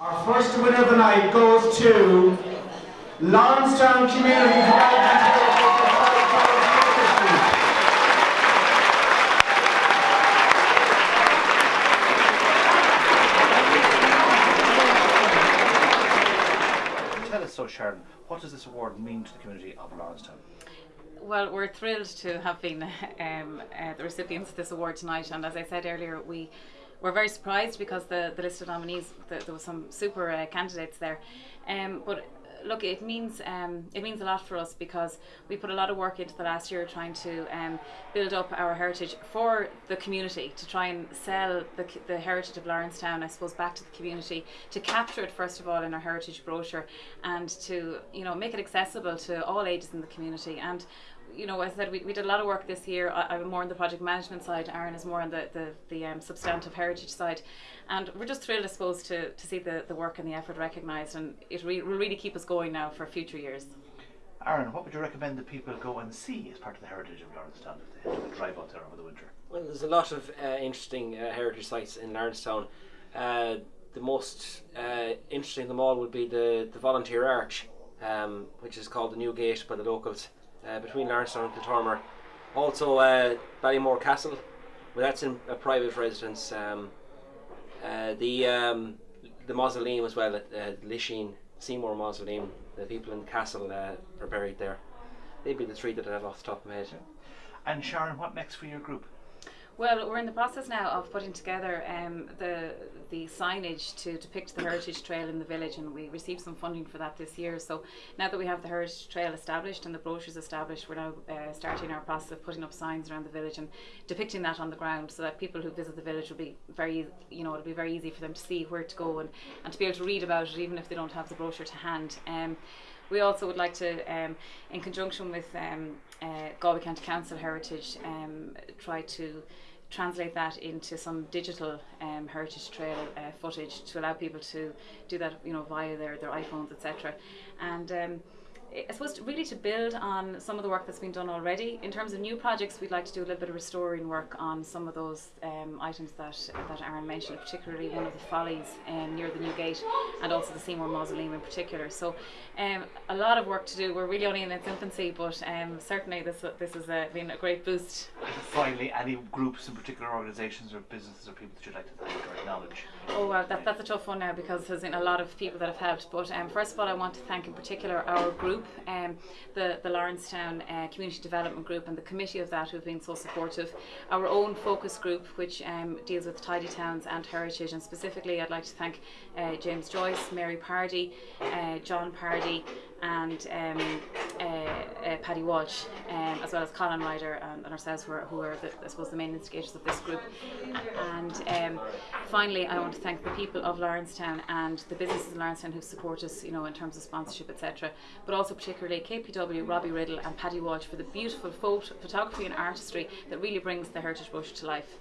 Our first winner of the night goes to Lawrencetown Community Development. Tell us so, Sharon, what does this award mean to the community of Lawrencetown? Well, we're thrilled to have been um, uh, the recipients of this award tonight, and as I said earlier, we were very surprised because the, the list of nominees, the, there was some super uh, candidates there. Um, but look, it means um, it means a lot for us because we put a lot of work into the last year trying to um, build up our heritage for the community to try and sell the, the heritage of Lawrencetown, I suppose, back to the community to capture it first of all in our heritage brochure and to you know make it accessible to all ages in the community and you know, as I said, we, we did a lot of work this year. I, I'm more on the project management side. Aaron is more on the the, the um, substantive heritage side, and we're just thrilled, I suppose, to, to see the, the work and the effort recognised, and it re- will really keep us going now for future years. Aaron, what would you recommend that people go and see as part of the heritage of Lawrencetown if they had to drive out there over the winter? Well, there's a lot of uh, interesting uh, heritage sites in Lawrencetown. Uh, the most uh, interesting of them all would be the, the Volunteer Arch, um, which is called the New Gate by the locals uh, between Lawrencetown and Kiltormer. Also, uh, Ballymore Castle, well, that's in a private residence. Um, uh, the um, the mausoleum as well, at uh, Lisheen Seymour Mausoleum. The people in the castle uh, are buried there. They'd be the three that I have off the top of my head. And Sharon, what next for your group? Well, we're in the process now of putting together um, the the signage to depict the heritage trail in the village, and we received some funding for that this year. So now that we have the heritage trail established and the brochures established, we're now uh, starting our process of putting up signs around the village and depicting that on the ground, so that people who visit the village will be very, you know, it'll be very easy for them to see where to go and, and to be able to read about it, even if they don't have the brochure to hand. Um, we also would like to, um, in conjunction with um, uh, Galway County Council Heritage, um, try to translate that into some digital um, heritage trail uh, footage to allow people to do that, you know, via their, their iPhones, etc. And um, I suppose really to build on some of the work that's been done already. In terms of new projects, we'd like to do a little bit of restoring work on some of those um, items that that Aaron mentioned, particularly one of the follies um, near the new gate, and also the Seymour Mausoleum in particular. So, um, a lot of work to do. We're really only in its infancy, but um, certainly this this has uh, been a great boost. Finally, any groups in particular, organisations or businesses or people that you'd like to thank or acknowledge? Oh well, that, that's a tough one now because there's been a lot of people that have helped. But um, first of all, I want to thank in particular our group, um, the the Lawrencetown uh, Community Development Group, and the committee of that who've been so supportive. Our own focus group, which um, deals with tidy towns and heritage, and specifically, I'd like to thank uh, James Joyce, Mary Pardy, uh, John Pardy, and um, uh, uh, Paddy Walsh, um, as well as Colin Ryder and, and ourselves, who are, who are the, I suppose the main instigators of this group. And um, finally, I want to thank the people of Lawrencetown and the businesses in Lawrencetown who support us, you know, in terms of sponsorship, etc. But also particularly KPW, Robbie Riddle, and Paddy Walsh for the beautiful photo- photography and artistry that really brings the heritage bush to life.